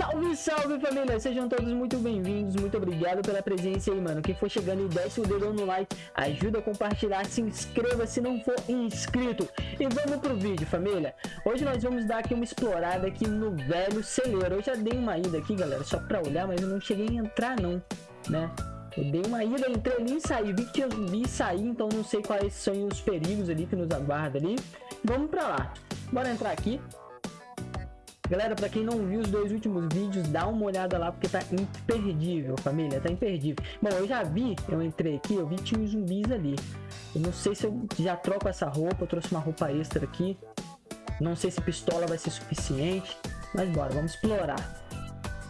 Salve, salve família, sejam todos muito bem-vindos, muito obrigado pela presença aí, mano. Quem for chegando e desce o dedo no like, ajuda a compartilhar, se inscreva se não for inscrito. E vamos pro vídeo, família. Hoje nós vamos dar aqui uma explorada aqui no velho celeiro. Eu já dei uma ida aqui, galera, só pra olhar, mas eu não cheguei a entrar não, né? Eu dei uma ida, entrei ali e saí, vi que tinha zumbi e saí, então não sei quais são os perigos ali que nos aguarda ali. Vamos pra lá. Bora entrar aqui. Galera, para quem não viu os dois últimos vídeos, dá uma olhada lá porque tá imperdível, família, tá imperdível. Bom, eu já vi, eu entrei aqui, eu vi que tinha uns zumbis ali. Eu não sei se eu já troco essa roupa, eu trouxe uma roupa extra aqui. Não sei se pistola vai ser suficiente, mas bora, vamos explorar.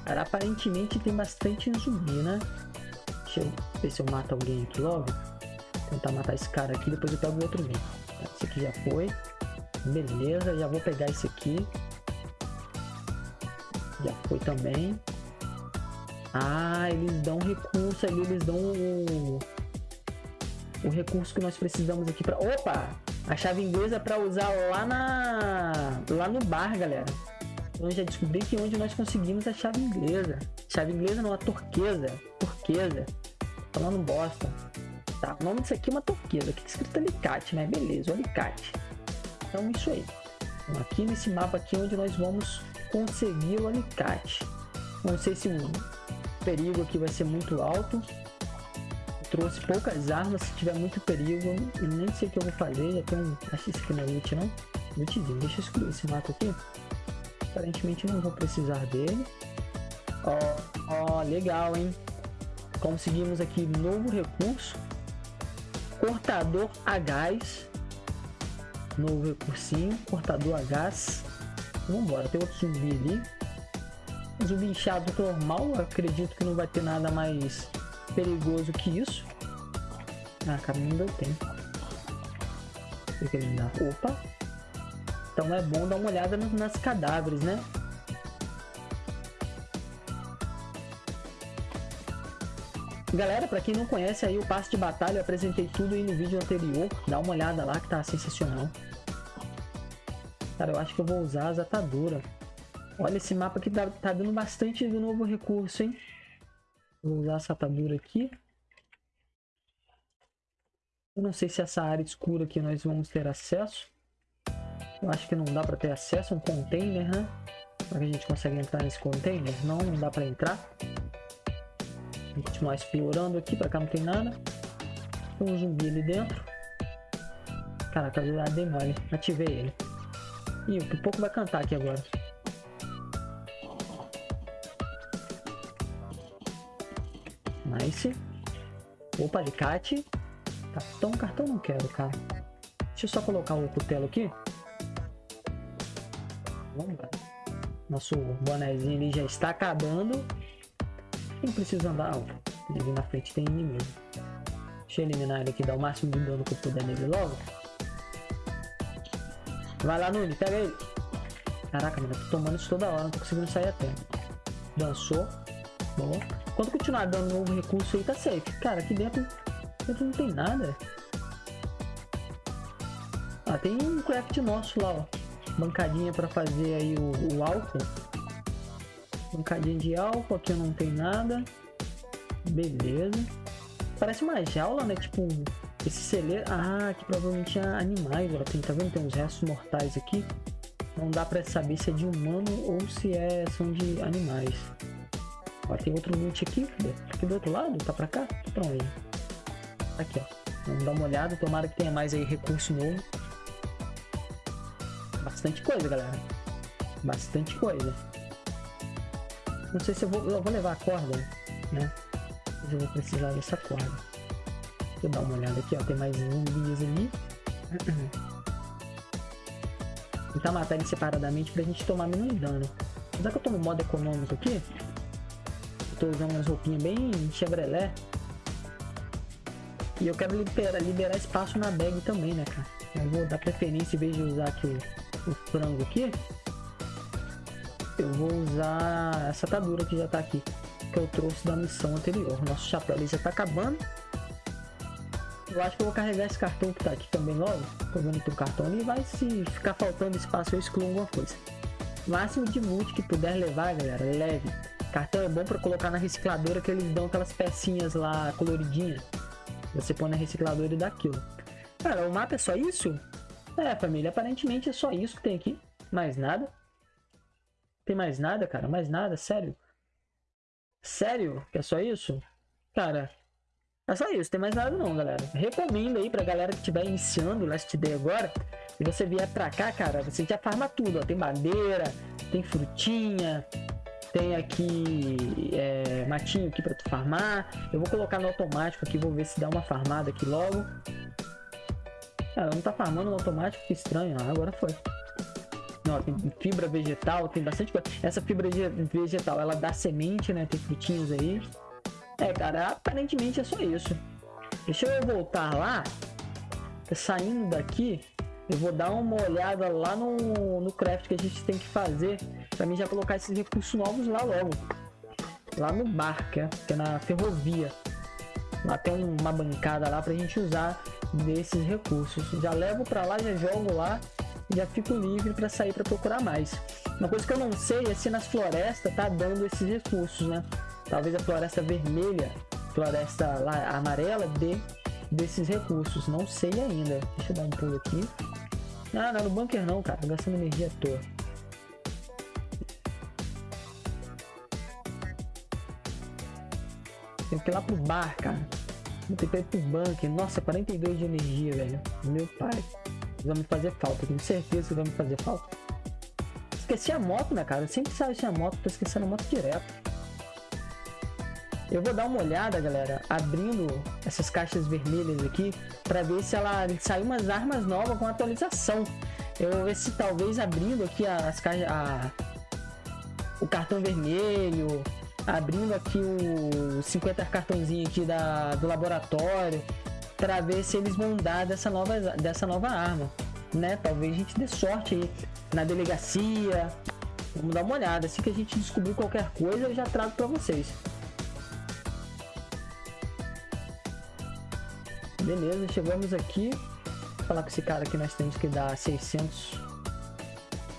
Cara, aparentemente tem bastante zumbi, né? Deixa eu ver se eu mato alguém aqui logo. Tentar matar esse cara aqui, depois eu pego o outro vídeo. Esse aqui já foi. Beleza, já vou pegar esse aqui. Já foi também. Ah, eles dão recurso ali, eles dão o, o recurso que nós precisamos aqui para. Opa! A chave inglesa para usar lá na lá no bar, galera. Então já descobri que onde nós conseguimos a chave inglesa. Chave inglesa não, a turquesa. Turquesa. Falando bosta. Tá, o nome disso aqui é uma turquesa. Aqui tá escrito alicate, né? Beleza, alicate. Então isso aí. Aqui nesse mapa aqui onde nós vamos conseguir o alicate. Não sei se o perigo aqui vai ser muito alto. trouxe poucas armas, se tiver muito perigo, eu nem sei o que eu vou fazer. Já tenho, acho que não é loot não. Lootzinho, deixa eu excluir esse mato aqui. Aparentemente não vou precisar dele. Ó, ó, legal, hein? Conseguimos aqui novo recurso. Cortador a gás. Novo recursinho, cortador a gás. Vambora, tem outro zumbi ali. Zumbi inchado normal, acredito que não vai ter nada mais perigoso que isso. Ah, caminho deu tempo. Opa! Então é bom dar uma olhada nas cadáveres, né? Galera, para quem não conhece aí o passe de batalha, eu apresentei tudo aí no vídeo anterior. Dá uma olhada lá que tá sensacional. Cara, eu acho que eu vou usar as ataduras. Olha, esse mapa aqui tá, tá dando bastante de novo recurso, hein? Vou usar essa atadura aqui. Eu não sei se essa área escura aqui nós vamos ter acesso. Eu acho que não dá para ter acesso. Um container, né? Será que a gente consegue entrar nesse container? Não, não dá para entrar. Vou continuar explorando aqui. Para cá não tem nada. Tem um zumbi ali dentro. Caraca, eu dei mole. Ativei ele. Ih, o pouco vai cantar aqui agora. Nice. Opa, alicate. Cartão, cartão não quero, cara. Deixa eu só colocar o cutelo aqui. Vamos lá. Nosso bonezinho ali já está acabando. Quem precisa andar? Oh, ali na frente tem inimigo. Deixa eu eliminar ele aqui, dar o máximo de dano que eu puder nele logo. Vai lá, Nuni, pega ele. Caraca, mano, eu tô tomando isso toda hora, não tô conseguindo sair a tempo. Dançou. Bom. Quando continuar dando novo recurso aí, tá safe. Cara, aqui dentro, dentro não tem nada. Ah, tem um craft nosso lá, ó. Bancadinha pra fazer aí o, o álcool. Bancadinha de álcool, aqui não tem nada. Beleza. Parece uma jaula, né? Tipo esse celeiro... Ah, aqui provavelmente é animais, ó. Tem, tá vendo? Tem uns restos mortais aqui. Não dá pra saber se é de humano ou se é, são de animais. Ó, tem outro loot aqui? Aqui do outro lado? Tá pra cá? Tá pra onde? Aqui, ó. Vamos dar uma olhada. Tomara que tenha mais aí recurso novo. Bastante coisa, galera. Bastante coisa. Não sei se eu vou, eu vou levar a corda, né? Mas eu vou precisar dessa corda. Deixa eu dar uma olhada aqui, ó. Tem mais zumbis ali. Tentar matar ele separadamente pra gente tomar menos dano. Apesar que eu tô no modo econômico aqui. Eu tô usando umas roupinhas bem Chevrolet. E eu quero liberar, liberar espaço na bag também, né, cara? Eu vou dar preferência, em vez de usar aqui o, o frango aqui. Eu vou usar essa atadura que já tá aqui. Que eu trouxe da missão anterior. Nosso chapéu ali já tá acabando. Eu acho que eu vou carregar esse cartão que tá aqui também logo. Tô vendo que o cartão ali vai se ficar faltando espaço eu excluo alguma coisa. máximo de loot que puder levar, galera, leve. Cartão é bom para colocar na recicladora que eles dão aquelas pecinhas lá coloridinhas. Você põe na recicladora e dá aquilo. Cara, o mapa é só isso? É, família, aparentemente é só isso que tem aqui. Mais nada. Tem mais nada, cara? Mais nada? Sério? Sério? Que é só isso? Cara, é só isso. Tem mais nada não, galera. Recomendo aí pra galera que estiver iniciando o Last Day agora. E você vier pra cá, cara, você já farma tudo, ó. Tem madeira, tem frutinha, tem aqui é, matinho aqui para tu farmar. Eu vou colocar no automático aqui, vou ver se dá uma farmada aqui logo. Cara, não tá farmando no automático, que estranho. Ah, agora foi. Não, tem fibra vegetal, tem bastante coisa. Essa fibra vegetal, ela dá semente, né? Tem frutinhos aí. É, cara, aparentemente é só isso. Deixa eu voltar lá. Saindo daqui, eu vou dar uma olhada lá no, no craft que a gente tem que fazer para mim já colocar esses recursos novos lá logo. Lá no bar, que é, que é na ferrovia. Lá tem uma bancada lá pra gente usar desses recursos. Já levo para lá, já jogo lá já fico livre para sair para procurar mais. Uma coisa que eu não sei é se nas florestas tá dando esses recursos, né? Talvez a floresta vermelha, floresta amarela dê desses recursos. Não sei ainda. Deixa eu dar um pulo aqui. Ah, não, no bunker não, cara. Gastando energia à toa. Tem que ir lá pro bar, cara. Vou ter que ir pro bunker. Nossa, 42 de energia, velho. Meu pai. Vai me fazer falta. Tenho certeza que vai me fazer falta. Esqueci a moto, né, cara? Eu sempre saio sem a moto. Tô esquecendo a moto direto. Eu vou dar uma olhada, galera, abrindo essas caixas vermelhas aqui, para ver se ela saiu umas armas novas com atualização. Eu vou ver se talvez abrindo aqui as caixas, a, o cartão vermelho, abrindo aqui o 50 cartãozinho aqui da, do laboratório, para ver se eles vão dar dessa nova, dessa nova arma, né? Talvez a gente dê sorte aí na delegacia. Vamos dar uma olhada. Assim que a gente descobrir qualquer coisa, eu já trago para vocês. Beleza, chegamos aqui. Vou falar com esse cara aqui, nós temos que dar 600...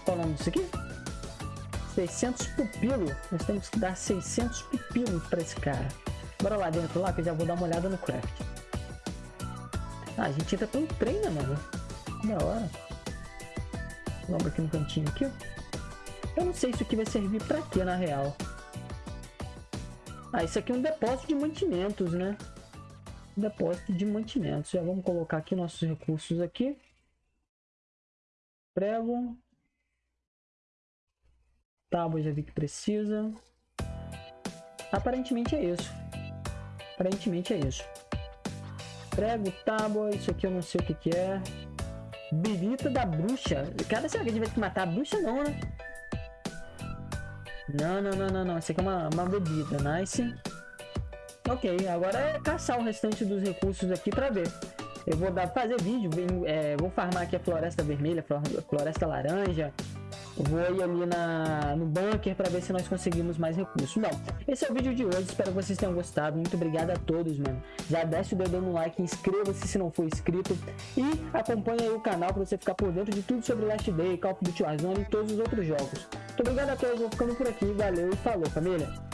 Qual o nome aqui? 600 pupilo. Nós temos que dar 600 pupilos para esse cara. Bora lá dentro lá que eu já vou dar uma olhada no craft. Ah, a gente entra pelo trem, né, mano? Da hora. Vamos aqui no cantinho aqui. Eu não sei se isso aqui vai servir para quê, na real. Ah, isso aqui é um depósito de mantimentos, né? Depósito de mantimentos. Já vamos colocar aqui nossos recursos aqui. Prego. Tábua já vi que precisa. Aparentemente é isso. Aparentemente é isso. Prego, tábua, isso aqui eu não sei o que que é. Birita da bruxa. Cara, será que a gente vai ter que matar a bruxa não, né? Não, não, não, não, não. Isso aqui é uma, uma bebida. Nice. Ok, agora é caçar o restante dos recursos aqui para ver. Eu vou dar, fazer vídeo, é, vou farmar aqui a floresta vermelha, floresta laranja. Vou ir ali na, no bunker para ver se nós conseguimos mais recursos. Bom, esse é o vídeo de hoje, espero que vocês tenham gostado. Muito obrigado a todos, mano. Já desce o dedo no like, inscreva-se se não for inscrito. E acompanhe o canal para você ficar por dentro de tudo sobre Last Day, Call of Duty Warzone e todos os outros jogos. Muito obrigado a todos, vou ficando por aqui. Valeu e falou, família.